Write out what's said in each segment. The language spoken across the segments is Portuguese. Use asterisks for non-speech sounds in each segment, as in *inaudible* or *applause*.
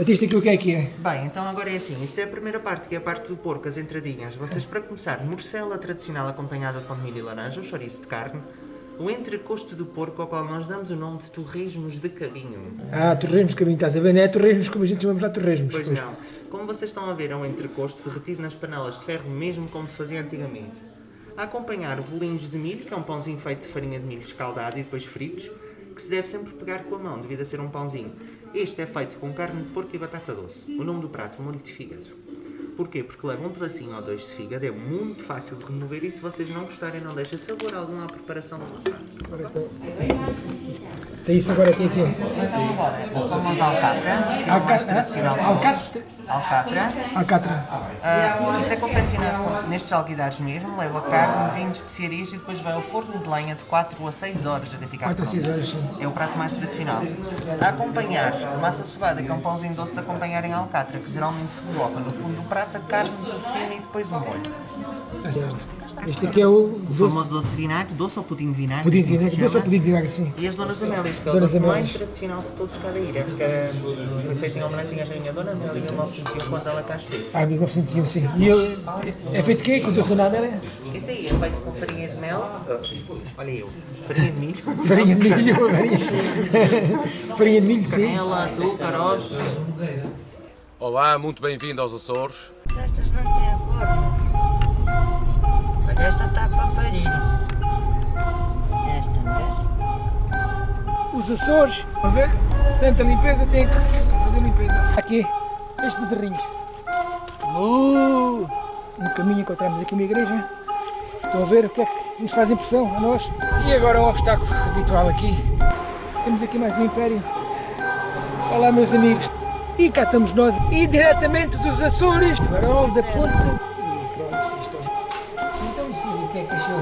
Batista, aqui o que é que é? Bem, então agora é assim, isto é a primeira parte, que é a parte do porco, as entradinhas. Vocês, para começar, morcela tradicional acompanhada de pão de milho e laranja, o chouriço de carne, o entrecosto do porco, ao qual nós damos o nome de torresmos de cabinho. Ah, torresmos de cabinho, estás a ver? Não é torresmos como a gente chama lá torresmos. Pois não. Como vocês estão a ver, é um entrecosto derretido nas panelas de ferro, mesmo como se fazia antigamente. A acompanhar bolinhos de milho, que é um pãozinho feito de farinha de milho escaldado e depois fritos, que se deve sempre pegar com a mão, devido a ser um pãozinho. Este é feito com carne de porco e batata doce. O nome do prato, molho de fígado. Porquê? Porque leva um pedacinho ou dois de fígado, é muito fácil de remover e se vocês não gostarem não deixa sabor algum à preparação do prato. Então... Tem isso agora aqui, aqui. Vamos alcatra, que é o mais Alcatra. tradicional. Alcatra. Alcatra. Alcatra. Ah, isso é confeccionado nestes alguidares mesmo, leva carne, vinho, especiarias e depois vai ao forno de lenha de 4 a 6 horas até ficar 4 a 6 pronto. horas, sim. É o prato mais tradicional. A acompanhar, massa sovada, que é um pãozinho doce, a acompanhar em alcatra, que geralmente se coloca no fundo do prato, a carne por cima e depois um molho. Está certo. Este aqui é o O doce, famoso doce de vinagre, doce ou pudim de vinagre, pudim de assim vinagre. se Doce ou pudim de vinagre, sim. E as Donas Amélias, que é o doce mais tradicional de todos cada ilha, que eh, foi feito em homenagem à Rainha Dona Amélia em 1901, quando ela cá esteve. Ah, 1901, sim. E ele é feito de quê? Com doce de nada, é? Esse aí é feito com farinha de mel, ah, olha eu, farinha de milho, *laughs* Farinha de milho, farinha, *laughs* farinha de milho, sim. canela, açúcar, ovos. Olá, muito bem-vindo aos Açores. Estas não têm forma. Esta está para parir. Esta, vês? Os Açores, a ver? Tanta limpeza, tem que fazer limpeza. Aqui, estes bezerrinhos. Uh, no caminho encontramos aqui uma igreja. Estão a ver o que é que nos faz impressão a nós. E agora o obstáculo habitual aqui. Temos aqui mais um império. Olá meus amigos. E cá estamos nós, e dos Açores, farol da ponta. É achou?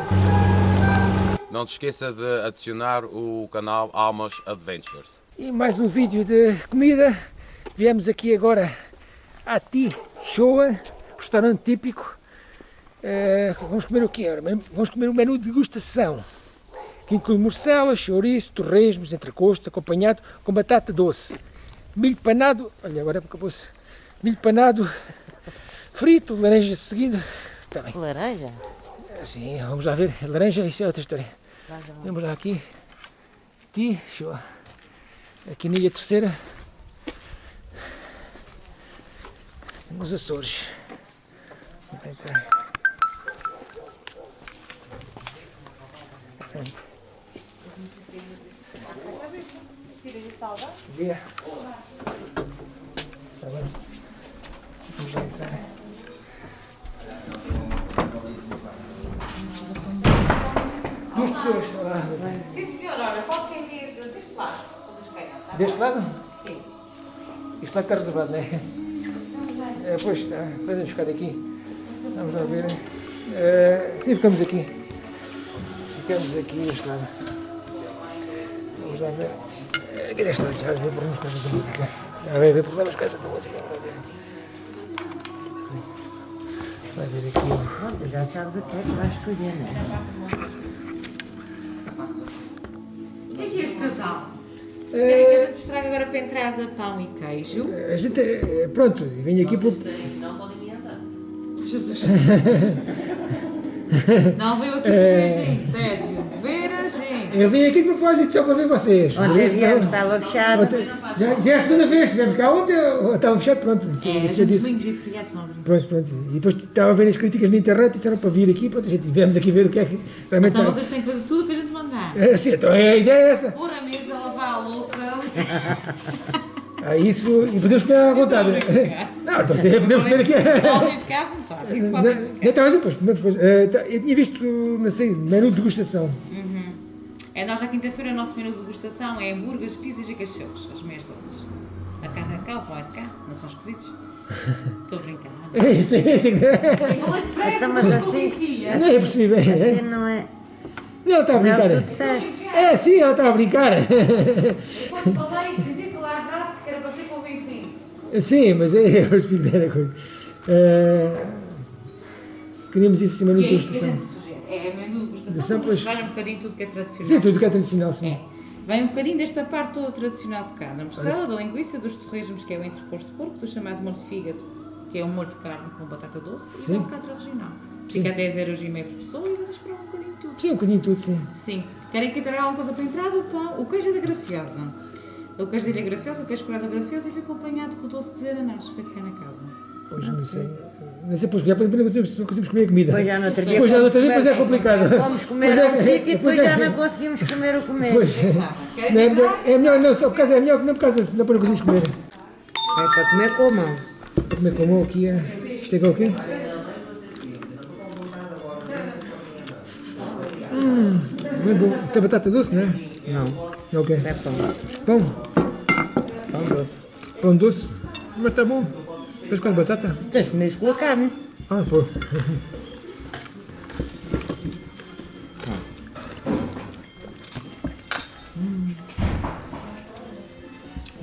Não se esqueça de adicionar o canal Almas Adventures. E mais um vídeo de comida. Viemos aqui agora a Ti Shoa, restaurante típico. Eh, vamos comer o quê? Vamos comer o menu de degustação, que inclui morcela, chouriço, torresmos, entrecosto, acompanhado com batata doce, milho panado, olha agora acabou-se, milho panado, frito, laranja seguido, está bem. Laranja? Sim, vamos lá ver. Laranja, isso é outra história. Vamos lá aqui. Ti, show. Aqui na Ilha Terceira. Nos Açores. Vem cá. Portanto. Pessoas. Sim, senhora, olha, qualquer dia deste lado, vocês querem, tá? Deste lado? Sim. Isto lá está reservado, não é? é pois está, podemos ficar aqui. Vamos lá ver. Eh, sim, ficamos aqui. Ficamos aqui neste lado. Vamos lá ver. Eh, Aqui deste lado já vai haver problemas com essa música. Já vai haver problemas com essa música. Vamos ver. Vai ver aqui. Pronto, já sabes o que é que vais escolher, não é? Entrada pão e queijo? A gente, eh, pronto, vem aqui por. Jesus. *laughs* Não veio aqui ver a gente, Sérgio. Gente. Eu vim aqui de propósito só para ver vocês. Ontem viemos, estava fechado. Ontem- Já, já é a segunda vez, estivemos cá ontem, estava fechado, pronto. É, gente disse. domingos e feriados não. Pronto, pronto. E depois estava a ver as críticas na internet e disseram para vir aqui, pronto, a gente viemos aqui ver o que é que realmente Então está. vocês têm que fazer tudo o que a gente mandar. É, sim, então a ideia é essa. Pôr a mesa, lavar a louça. *laughs* Ah, isso, e podemos comer à vontade. Não, então sim, podemos comer aqui. Podem ficar à vontade. Isso Não, podem não, ficar. estava assim, pois, comemos depois. Eh, tá, Eu tinha visto, não sei, menu de degustação. É, nós na quinta-feira o nosso menu de degustação é hambúrgueres, pizzas e cachorros, as meias doces. A carne é de cá, o pão é de cá, não são esquisitos. *laughs* Estou a brincar. É isso, é isso. Eu depressa, Então, mas não assim-. Nem eu percebi bem. Assim é? não é. Não, ela estava a Não, brincar. tu disseste. É, sim, ela estava a brincar. Quando falei, tentei falar rápido, que era para ser convincente. Sim, mas é, *laughs* eu percebi bem a coisa. Eh, queríamos isso em menu E de é isto que a degustação. Gente sugere. É menu de Degustação, mas vale um bocadinho tudo que é tradicional. Sim, tudo que é tradicional, sim. É. Vem um bocadinho desta parte toda tradicional de carne. A morcela, da linguiça, dos torresmos, que é o entrecosto de porco, do chamado molho de fígado, que é um molho de carne com batata doce, e Sim. da alcatra regional. Sim. Fica a 10 euros e meio por pessoa e vocês provam um bocadinho de tudo. Sim, um bocadinho de tudo, sim. Sim. Querem que traga alguma coisa para a entrada? O pão, o queijo é da Graciosa. O queijo dele é gracioso, o queijo curado é gracioso e vem acompanhado com o doce de ananás, feito cá na casa. Hoje não sei. Não sei depois, já não conseguimos comer a comida. Depois já no outro dia. Depois já no outro dia, depois é comer- complicado. Fomos comer Pois é, a um sítio e pois depois é. já não conseguimos comer o comer. Pois. Não, é, eu melhor, é melhor, não, só por causa é melhor que não por causa, senão depois não conseguimos comer. É para comer com a mão. Para comer com a mão aqui, é... isto é o quê? Hum, bem bom. Tem batata doce, não é? Não, É o quê? é pão. Pão? Pão doce. Pão doce? Mas está bom. Depois com a batata? Tens de comer isso com a carne. Ah, pô.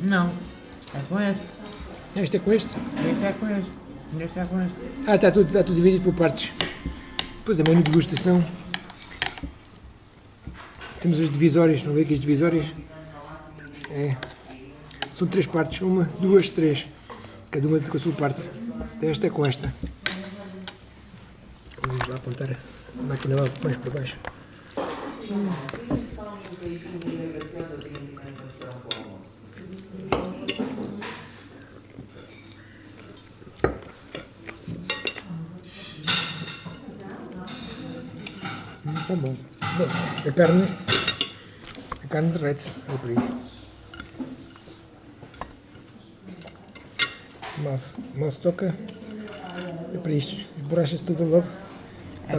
Não. É com este. Este é com este? Este é com este. Este é com este. Ah, está tudo, está tudo dividido por partes. Pois é, menu de degustação. Temos as divisórias, a ver aqui as divisórias? É. São três partes, uma, duas, três. Cada uma com a sua parte. Então esta é com esta. Vamos lá apontar a máquina mais para baixo. Está bom. Bom, a carne, a carne derrete-se, é por aí. Mal se toca, é para isto, borracha-se tudo logo.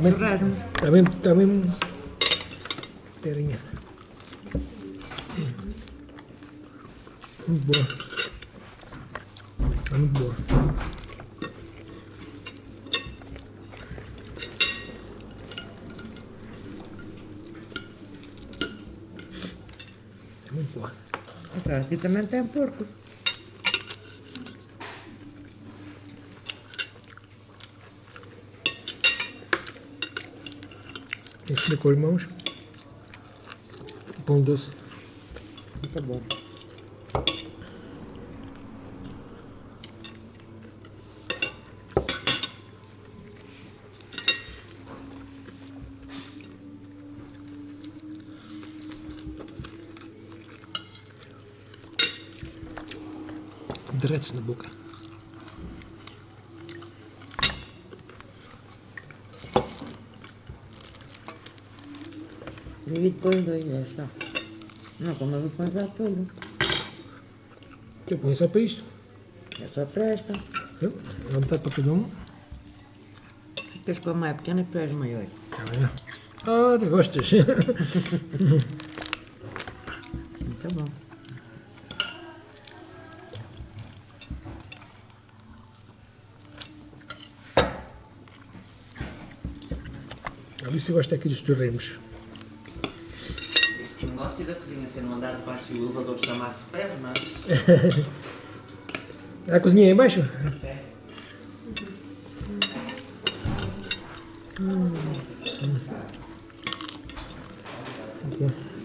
Bem, está bem, terinha. Muito boa. Está muito boa. É muito boa. Aqui também tem porco. Tem que comer com as mãos. Pão doce. Está bom. Derrete-se na boca. Divide depois dois, já está. Não, como eu vou pôr já tudo. Eu ponho só para isto. É só para esta. Viu? Dá metade para cada um. Ficas com a mais pequena que tu és maior. Está bem. Ora, gostas? Está bom. A Luísa gosta aqui dos torremos. Este negócio da cozinha ser um andar de baixo e o elevador chamar-se pernas. *laughs* A cozinha aí embaixo? Muito bom.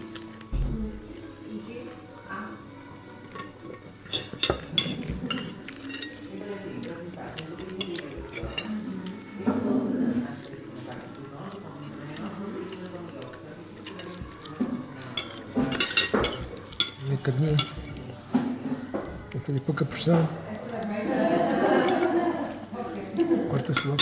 Um bocadinho. Tem que fazer pouca pressão. Corta-se logo.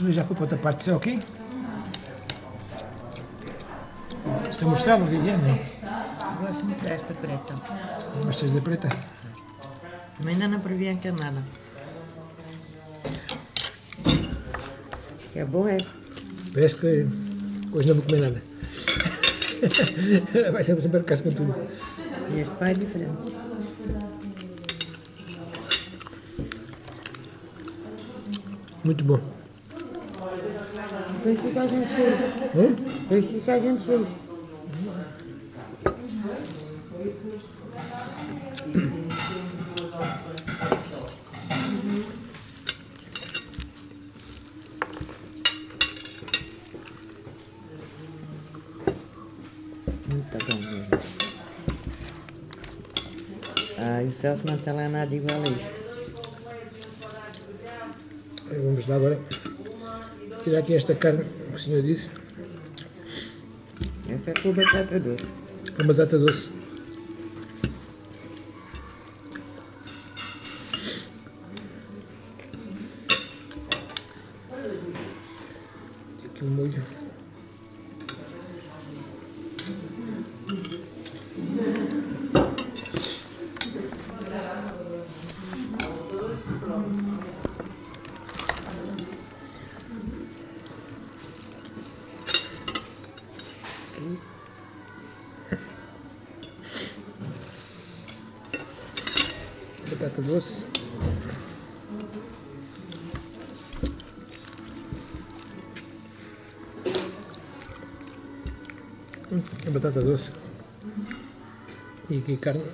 Isso já foi para outra parte, isso é ok? Isto é morcelo, Viviane? Não. Gosto muito desta preta. Gostas da preta? Ainda não previ a camada. Que é bom, é. Parece que hoje não vou comer nada. *laughs* Vai ser sempre casa com tudo. E este pai é diferente. Muito bom. Depois fica a gente cheio. Hum? Depois fica a gente cheio. Muito bom mesmo. Ah, o Celso não está lá nada igual a isto. Vamos lá agora tirar aqui esta carne, que o senhor disse, Essa é com batata doce. com batata doce. Batata doce. Hum, é batata doce. E aqui carne.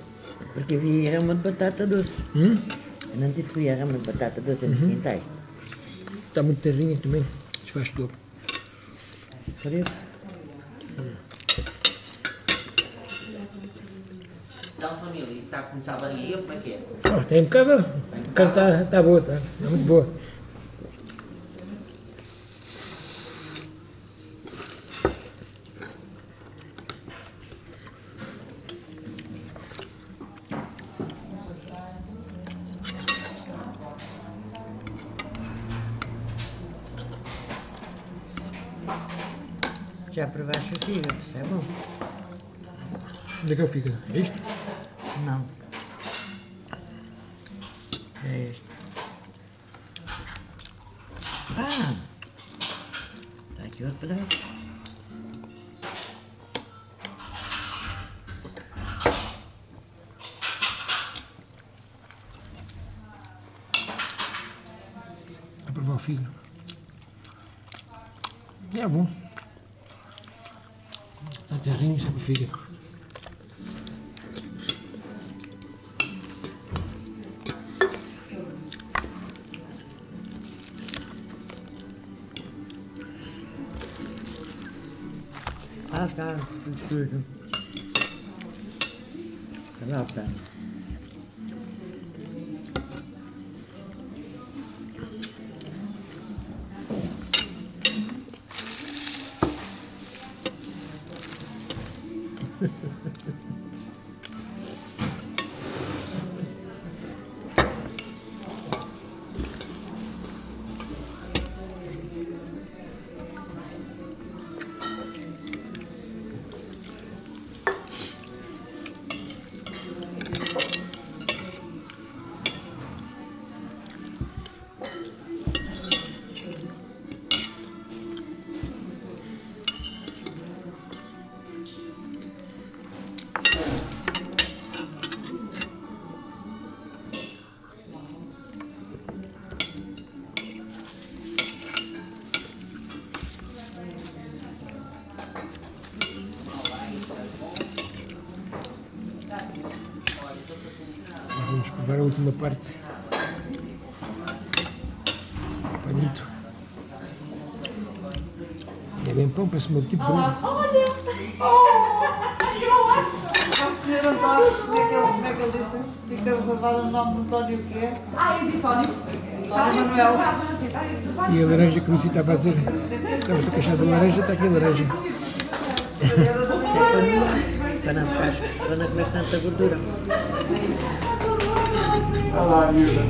Porque havia rama de batata doce. Hum? Eu não disse que havia rama de batata doce nos quintais. Está muito terrinha também. Desfaz tudo. Por isso, Então, família, isso está a começar a varia, como é que é? Ah, tem impecável. A carne está tá boa, está tá muito boa. já provaste o fígado, isso é bom. Onde é que eu fico? É isto? Não. Este. Ah! Aqui outro pedaço. Provar o fígado. É bom. Está terrinho, sempre o fígado. Tudo sujo. Lá está. Vamos provar a última parte. Panito. É bem pão, parece um tipo de senhor António, como é que ele, como é que ele disse? Fica reservado o nome do António o quê? Ah, eu disse António. Manuel. E a laranja que o Lucy estava a fazer. Estava-se a queixar da laranja, está aqui a laranja. É para não ficar, para não comer tanta gordura. Olá, miúda.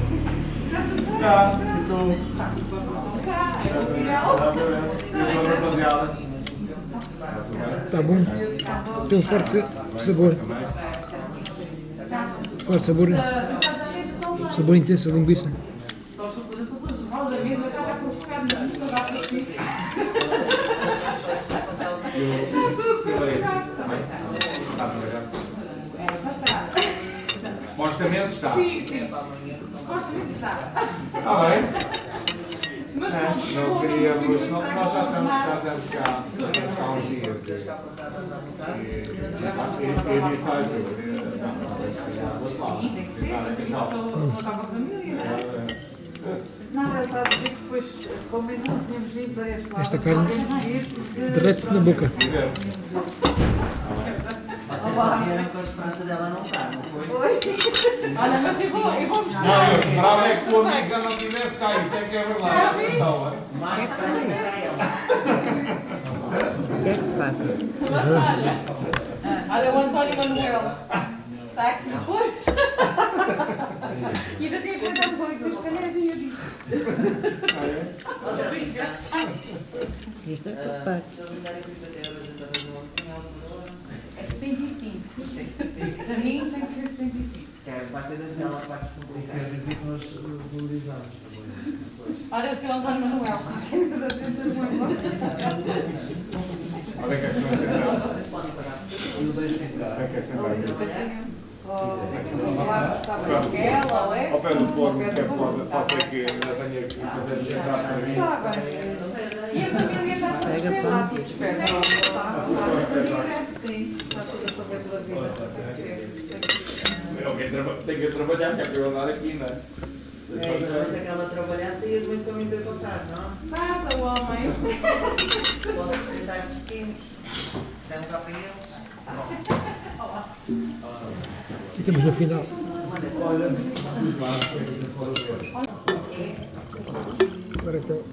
Cá, estou. rapaziada. Está bom. Tem um forte sabor. Forte sabor. Sabor intenso, a linguiça. Supostamente está. Sim, sim. Supostamente está. Está bem? Mas É, pronto, não vou- queríamos, não, nós já que estamos, já estamos cá, há uns dias. E, e, e olha, não, vou lá. filmar. Sou- Não estava a família. Não, era só dizer que depois, como ainda não tínhamos vindo para este lado, Esta carne Derrete-se na boca. Com a esperança dela não estar, não foi? Olha, mas eu vou, eu vou mostrar. Não, eu esperava é que o amigo não tivesse cá, isso é que é verdade. Atenção, é? Mais que ela. O que é que se passa? Olha o António Manuel. Está aqui. Pois. *laughs* E ainda tem pensado que vocês calhadinha disto. Isto é tudo parte. É 75. Para mim tem que ser 75. Quer, vai ser das dela que vai complicar. Olha o seu António Manuel. Qualquer coisa é Olha que é que nós tentamos. Estava aquela, ou é? Ao pé do forno, que é pode, pode ser que ainda tenha que fazer entrar para mim. Está bem. E a família está esperta. Tudo a família. Sim, está tudo a fazer pela vida. Alguém tem que trabalhar, que é para eu andar aqui, não é? É, então, se aquela trabalhasse, ia muito para mim ter passado, não? Passa, homem. Posso sentar estes pequenos. Um cá para eles. E estamos no final. Agora então.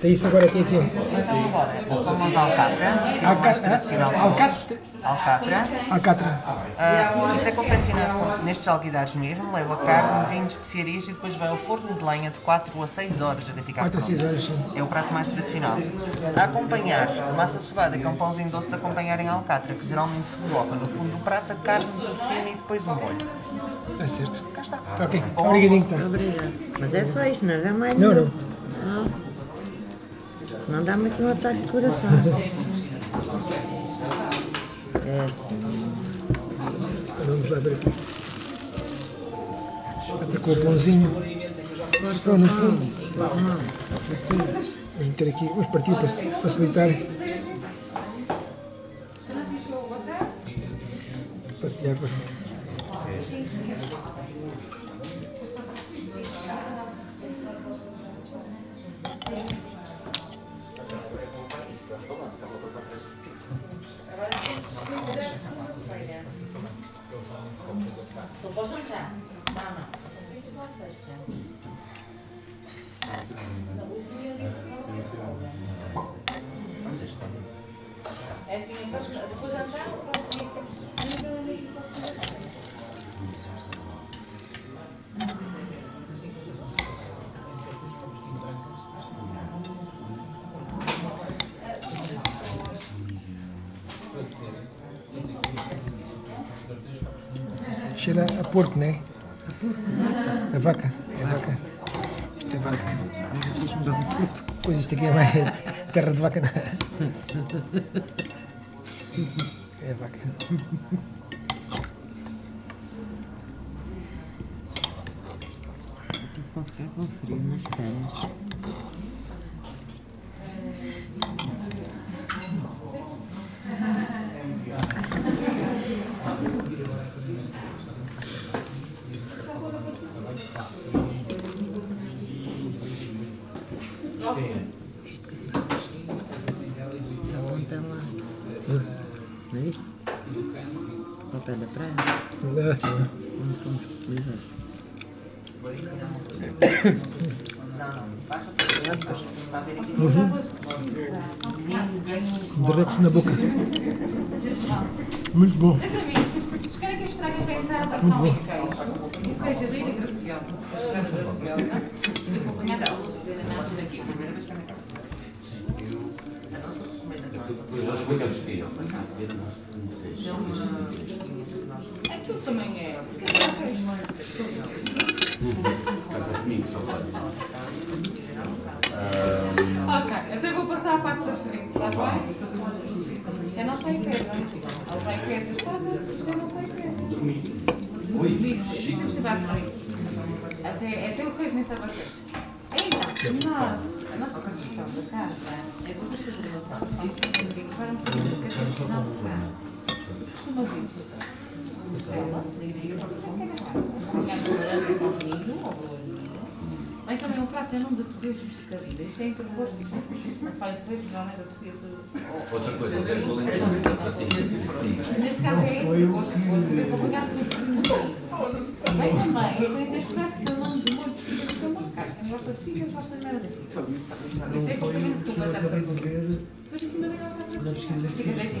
Tem isso agora aqui aqui. Então vamos ao Alcatra, é mais Alcatra. Alcatra. Alcatra. Alcatra. Ah, isso é confeccionado nestes alguidares mesmo, leva carne, vinho, especiarias e depois vai ao forno de lenha de 4 a 6 horas até ficar 4 a 6 pronto. horas, sim. É o prato mais tradicional. A acompanhar, massa sovada, que é um pãozinho doce, a acompanhar em alcatra, que geralmente se coloca no fundo do prato, a carne por cima e depois o molho. Está certo. Cá está. Ok, obrigadinho então. Obrigada. Mas é só isto, não é mais Não, não. Não. Não dá muito um ataque de coração. *laughs* Vamos ver aqui. Com o pãozinho. Estão no fundo. Vamos ter aqui, vamos partir para facilitar. Partilhar para. Cheira a porco, não é? A vaca. É vaca. Isto é vaca. Pois isto aqui é mais terra de vaca, é? É vaca. Ficar com frio nas pernas. Está ontem lá. Não é isso? Ao pé da praia. Não, tá bom. Onde fomos comer hoje. A aqui? Derrete-se na boca. Muito bom. Meus amigos, querem que eu estrague a peitada com pão e queijo? E seja linda e graciosa. Bastante graciosa. E acompanhada pela luz de nasce daqui. Aquilo também é. Se calhar queijo. Ok, então eu vou passar a parte da frente, está bem? Eu não sei queijo, não é? Ela vai queijo. Está bem, eu não sei queijo. Vamos levar por aí. Até, até o queijo nem sabe a queijo. Então, nós, a nossa sugestão da casa é que vocês fazerem uma produção que para um bocadinho do queijo original de carne. Costuma vir. Cela, também um prato em nome de torresmos de cabida. Isto é interposto. Mas fala de torresmos, normalmente associa-se ao... Outra coisa, é o Sim. Neste caso é interposto, acompanhado por um bocadinho. Vem também, eu tenho este prato que é se não gosta de figa, não gosta de merda. Isto é acompanhamento de uma batata frita. Depois em cima vem a batata frita. Fica 10 e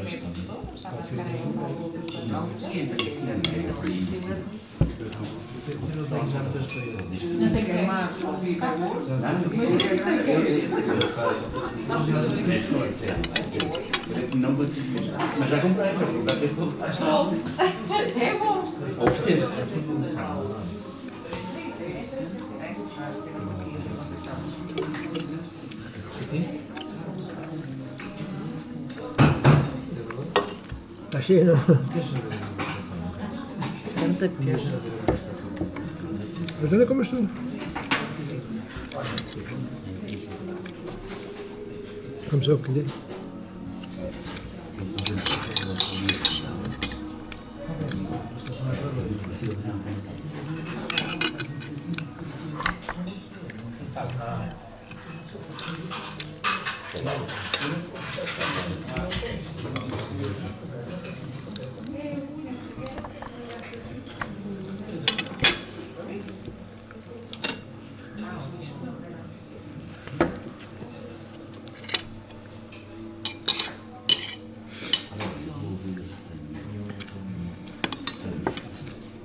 meia em um Não esqueça que Não tem creme. Mas isto tem queijo. Não consigo mesmo. Mas já comprei, já comprei esse novo. Já é bom. Oferecer. Está cheio, não? Tanta queijo. Mas olha como estou. Como só o que lhe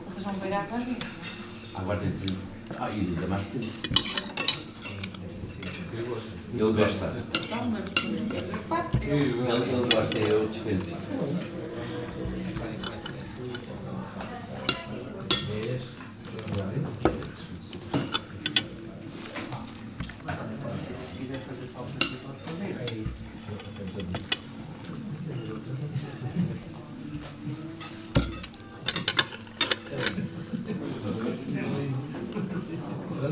Vocês vão beirar para mim. Agora tem tudo. Ah, e ainda mais pequeno. Ele gosta. Então, mas eu faço. Ele, ele gosta, eu dispenso. Se quiser fazer só o princípio, pode fazer. É isso. Mas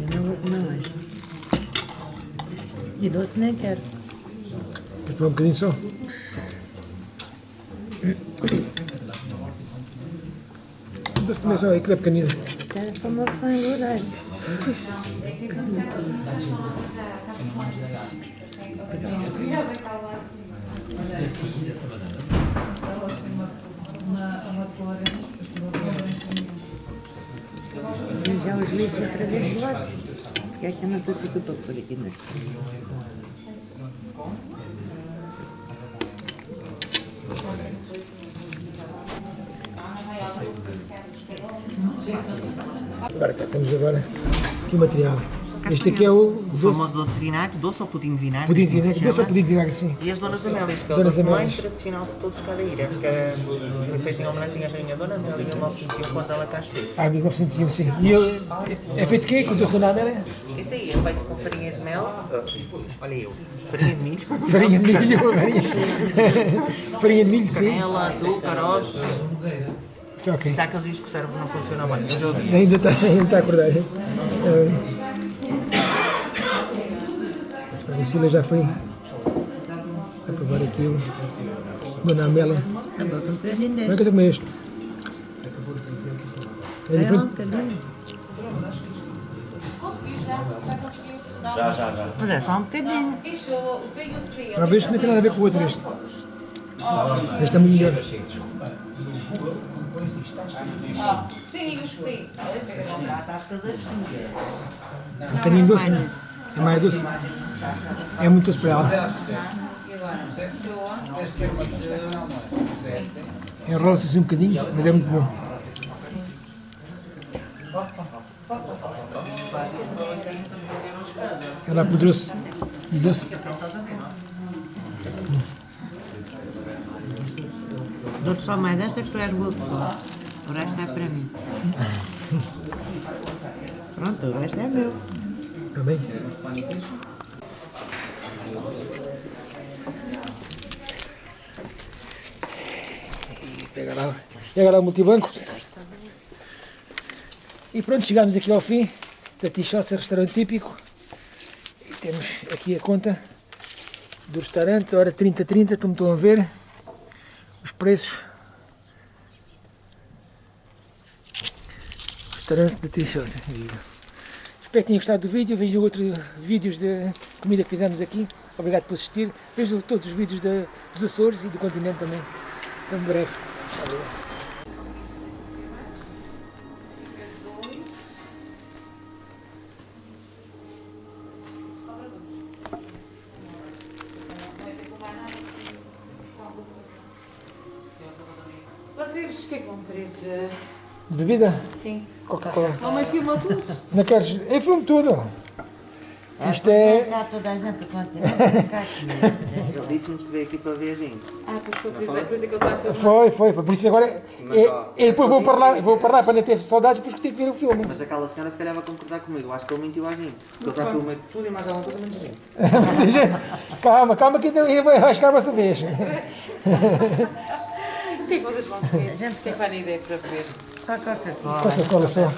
eu não vou comer mais. E doce nem quero. Quer tomar um bocadinho só? Doce também só, aí que é pequenino. Quero para uma opção engordar. Já os livros outra vez. Que é que eu não estou aqui para pôr aqui nas Agora cá temos agora o material. Este aqui é o O doce, famoso doce de vinagre, doce ou pudim de vinagre. pudim de assim vinagre. Doce ou pudim de vinagre, sim. E as Donas Amélias, que é o Donas doce mais tradicional de todos cada ilha, que foi feito em homenagem à Rainha Dona Amélia em 1901, quando ela cá esteve. Ah, 1901, sim. E ele é feito de quê? Com doce do nada, é? Esse aí é feito com farinha de mel, olha eu, farinha de milho, *laughs* Farinha de milho, *laughs* farinha, farinha de milho, sim. canela, açúcar, ovos. Ok. Está aqueles discos que o cérebro não funciona bem, eu. Ainda está, ainda está a acordar. *laughs* hein? A Lucília já foi a provar aqui o Dona Amélia. Agora estou perdendo Como é que eu comer este? É diferente? bocadinho. Já, já, já. Mas é só um bocadinho. Uma vez que não tem nada a ver com o outro este. Este é muito melhor. Sim, sim. Um bocadinho doce, não? É mais doce. É muito ela. Enrola-se assim um bocadinho, mas é muito bom. Ela apodrece de doce. Dou-te só mais esta que tu és boa pessoa. O resto é para mim. *laughs* Pronto, o resto é meu. Também. E pega lá, pega lá o multibanco. E pronto, chegamos aqui ao fim da Tichossa, restaurante típico. E temos aqui a conta do restaurante, hora 30-30, como estão a ver. Os preços. Restaurante da Tichossa. Espero que tenham gostado do vídeo. Vejam outros vídeos de comida que fizemos aqui. Obrigado por assistir. Vejam todos os vídeos da- dos Açores e do continente também. Até breve. Vocês o que é que vão querer? eh, Bebida? Coca-Cola. Mamãe filma tudo? Não queres? Eu filmo tudo. Isto para é. cá toda a gente. Ele disse-nos que veio aqui para ver a gente. Ah, pois foi, por isso é é que ele está a filmar. Foi, foi, foi. Por isso agora. E, e depois vou para lá, vou para lá para não ter saudades, depois que tive que ver o filme. Mas aquela senhora se calhar vai concordar comigo. Eu acho que ele mentiu à gente. Porque ele já filmou tudo e mais alguma coisa menos gente. Muita gente. Calma, calma que ainda vai chegar a vossa vez. *laughs* O que é que vocês vão? *laughs* Gente, é que vai na ideia para ver? Só Coca-Cola. Coca-Cola só. Eu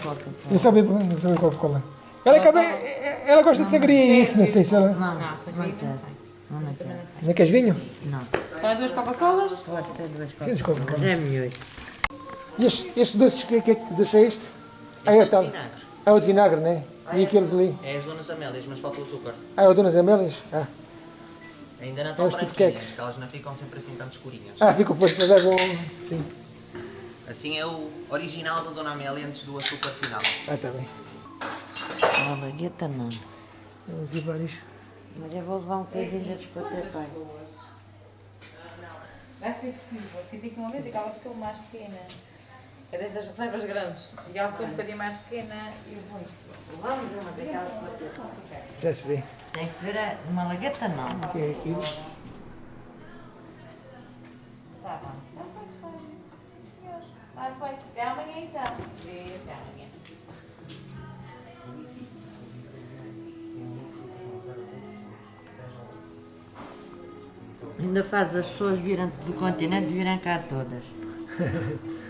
eu só bebo Coca-Cola. Ela, acaba, ela gosta de sangria e isso, não sei se ela. Não, Não, não quero. Não, queres vinho? Não. Para duas Coca-Colas? Pode ser duas Sim, Coca-Colas. desculpa. É melhor. E estes, estes doces, que, que, doce é este? Ah, é, tal. vinagre. Ah, o de vinagre, não é? E aqueles ali? É as donas Amélias, mas falta o açúcar. Ah, é o Donas Amélias? Ah. Ainda não estão branquinhas, que elas não ficam sempre assim tanto escurinhas. Ah, fica depois para dar um. Sim. Assim é o original da Dona Amélia antes do açúcar final. Ah, está bem. Uma bagueta não. Vamos ver vários. Mas eu vou levar um bocadinho de despater, pai. Vai ser possível. Fiz aqui uma vez e que ela ficou mais pequena. É destas reservas grandes. E ela ficou um bocadinho mais pequena e depois. Vamos uma daquelas baguetas. Já se vê. Tem que ver a- uma lagueta não. Aqui é aqui. Tá bom. Então, pois foi. Sim, senhor. Vai, foi. Ainda faz as pessoas virem do continente virem cá todas. *laughs*